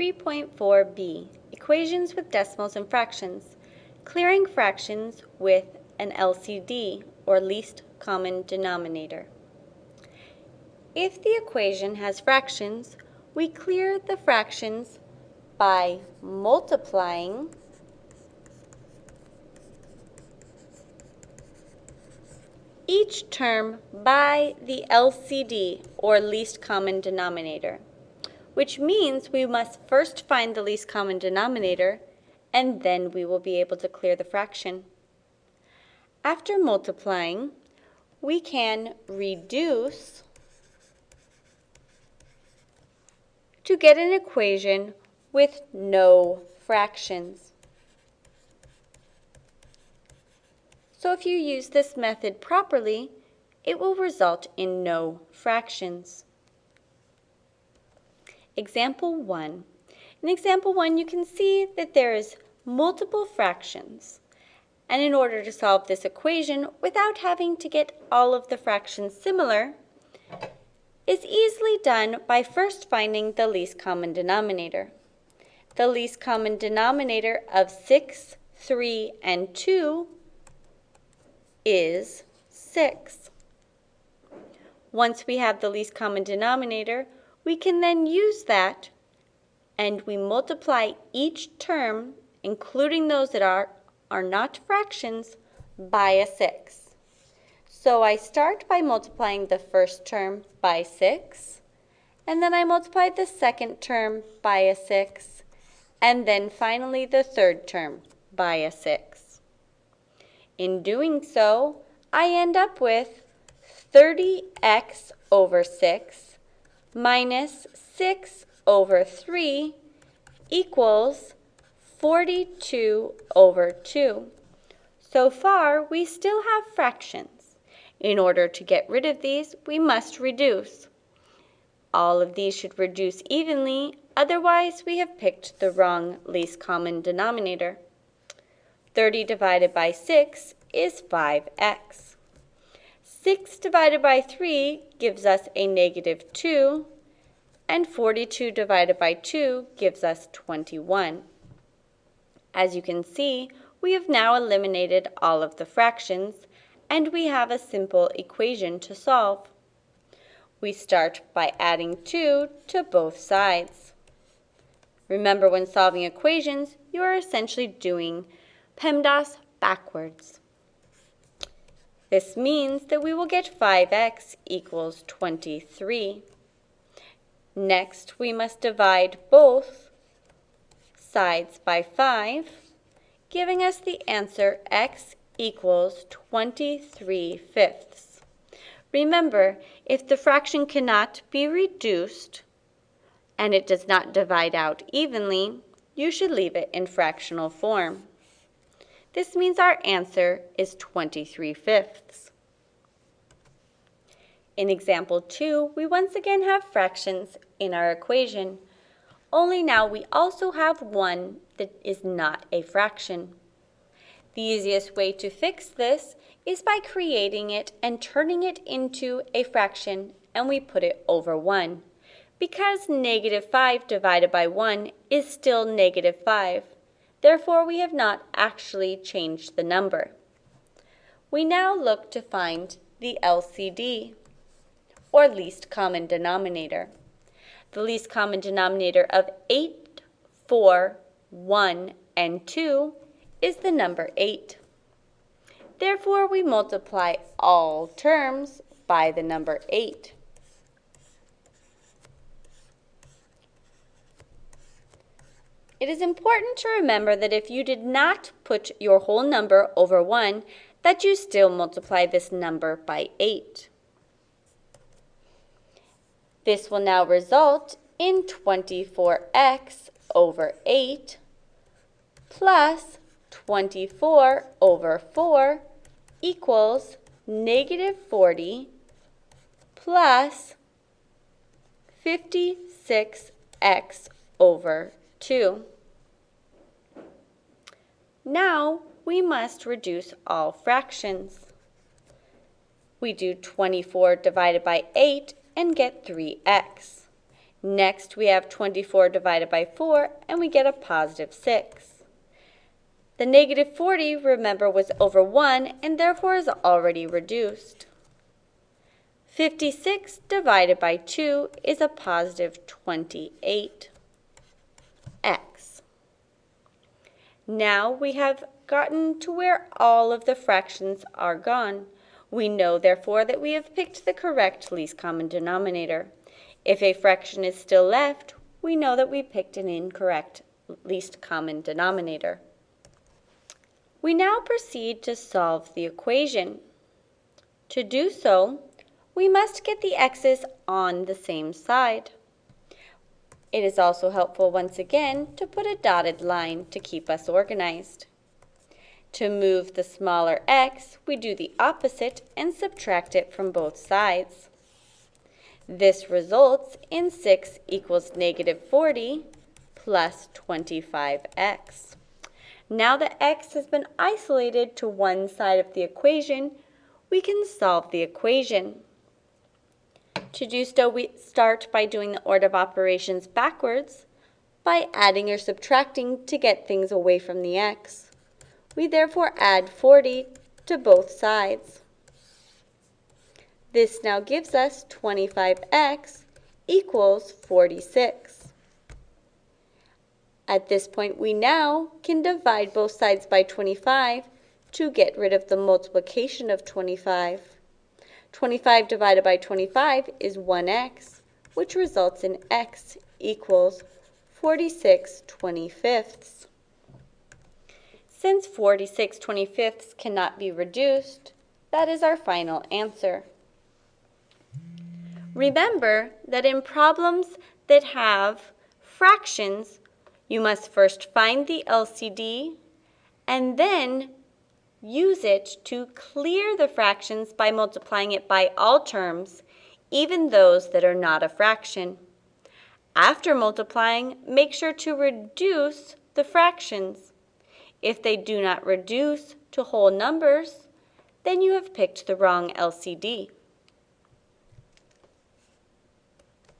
3.4b, Equations with Decimals and Fractions, clearing fractions with an LCD, or least common denominator. If the equation has fractions, we clear the fractions by multiplying each term by the LCD, or least common denominator, which means we must first find the least common denominator, and then we will be able to clear the fraction. After multiplying, we can reduce to get an equation with no fractions. So if you use this method properly, it will result in no fractions. Example 1. In example 1, you can see that there is multiple fractions. And in order to solve this equation without having to get all of the fractions similar, is easily done by first finding the least common denominator. The least common denominator of 6, 3, and 2 is 6. Once we have the least common denominator, we can then use that and we multiply each term, including those that are, are not fractions, by a 6. So I start by multiplying the first term by 6, and then I multiply the second term by a 6, and then finally the third term by a 6. In doing so, I end up with 30x over 6 minus 6 over 3 equals 42 over 2. So far, we still have fractions. In order to get rid of these, we must reduce. All of these should reduce evenly, otherwise we have picked the wrong least common denominator. 30 divided by 6 is 5x. 6 divided by 3 gives us a negative 2, and 42 divided by 2 gives us 21. As you can see, we have now eliminated all of the fractions, and we have a simple equation to solve. We start by adding 2 to both sides. Remember when solving equations, you are essentially doing PEMDAS backwards. This means that we will get 5x equals 23. Next, we must divide both sides by 5, giving us the answer x equals 23 fifths. Remember, if the fraction cannot be reduced and it does not divide out evenly, you should leave it in fractional form. This means our answer is 23 fifths. In example 2, we once again have fractions in our equation, only now we also have one that is not a fraction. The easiest way to fix this is by creating it and turning it into a fraction and we put it over 1. Because negative 5 divided by 1 is still negative 5. Therefore, we have not actually changed the number. We now look to find the LCD, or least common denominator. The least common denominator of 8, 4, 1, and 2 is the number 8. Therefore, we multiply all terms by the number 8. It is important to remember that if you did not put your whole number over 1, that you still multiply this number by 8. This will now result in 24x over 8 plus 24 over 4 equals negative 40 plus 56x over 2. Now we must reduce all fractions. We do 24 divided by 8 and get 3x. Next, we have 24 divided by 4, and we get a positive 6. The negative 40, remember, was over 1, and therefore is already reduced. 56 divided by 2 is a positive 28. X. Now we have gotten to where all of the fractions are gone. We know, therefore, that we have picked the correct least common denominator. If a fraction is still left, we know that we picked an incorrect least common denominator. We now proceed to solve the equation. To do so, we must get the x's on the same side. It is also helpful once again to put a dotted line to keep us organized. To move the smaller x, we do the opposite and subtract it from both sides. This results in 6 equals negative 40 plus 25x. Now that x has been isolated to one side of the equation, we can solve the equation. To do so, we start by doing the order of operations backwards by adding or subtracting to get things away from the x. We therefore add 40 to both sides. This now gives us 25x equals 46. At this point, we now can divide both sides by 25 to get rid of the multiplication of 25. 25 divided by 25 is 1x, which results in x equals 46 25ths. Since 46 25ths cannot be reduced, that is our final answer. Remember that in problems that have fractions, you must first find the LCD and then use it to clear the fractions by multiplying it by all terms, even those that are not a fraction. After multiplying, make sure to reduce the fractions. If they do not reduce to whole numbers, then you have picked the wrong LCD.